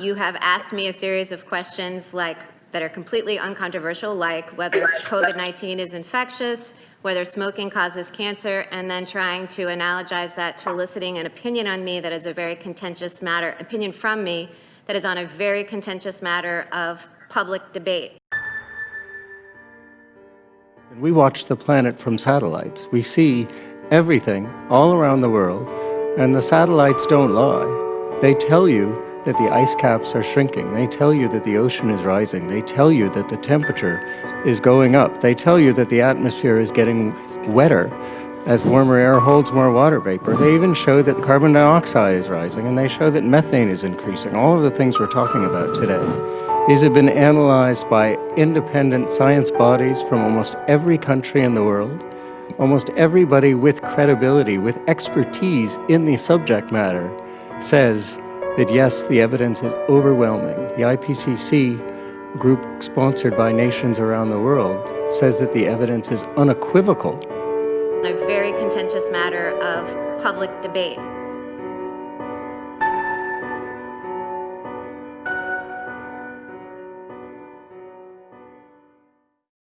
You have asked me a series of questions like, that are completely uncontroversial, like whether COVID-19 is infectious, whether smoking causes cancer, and then trying to analogize that to eliciting an opinion on me that is a very contentious matter, opinion from me that is on a very contentious matter of public debate. We watch the planet from satellites. We see everything all around the world, and the satellites don't lie. They tell you that the ice caps are shrinking. They tell you that the ocean is rising. They tell you that the temperature is going up. They tell you that the atmosphere is getting wetter as warmer air holds more water vapor. They even show that carbon dioxide is rising, and they show that methane is increasing. All of the things we're talking about today. These have been analyzed by independent science bodies from almost every country in the world. Almost everybody with credibility, with expertise in the subject matter, says that yes, the evidence is overwhelming. The IPCC group sponsored by nations around the world says that the evidence is unequivocal. A very contentious matter of public debate.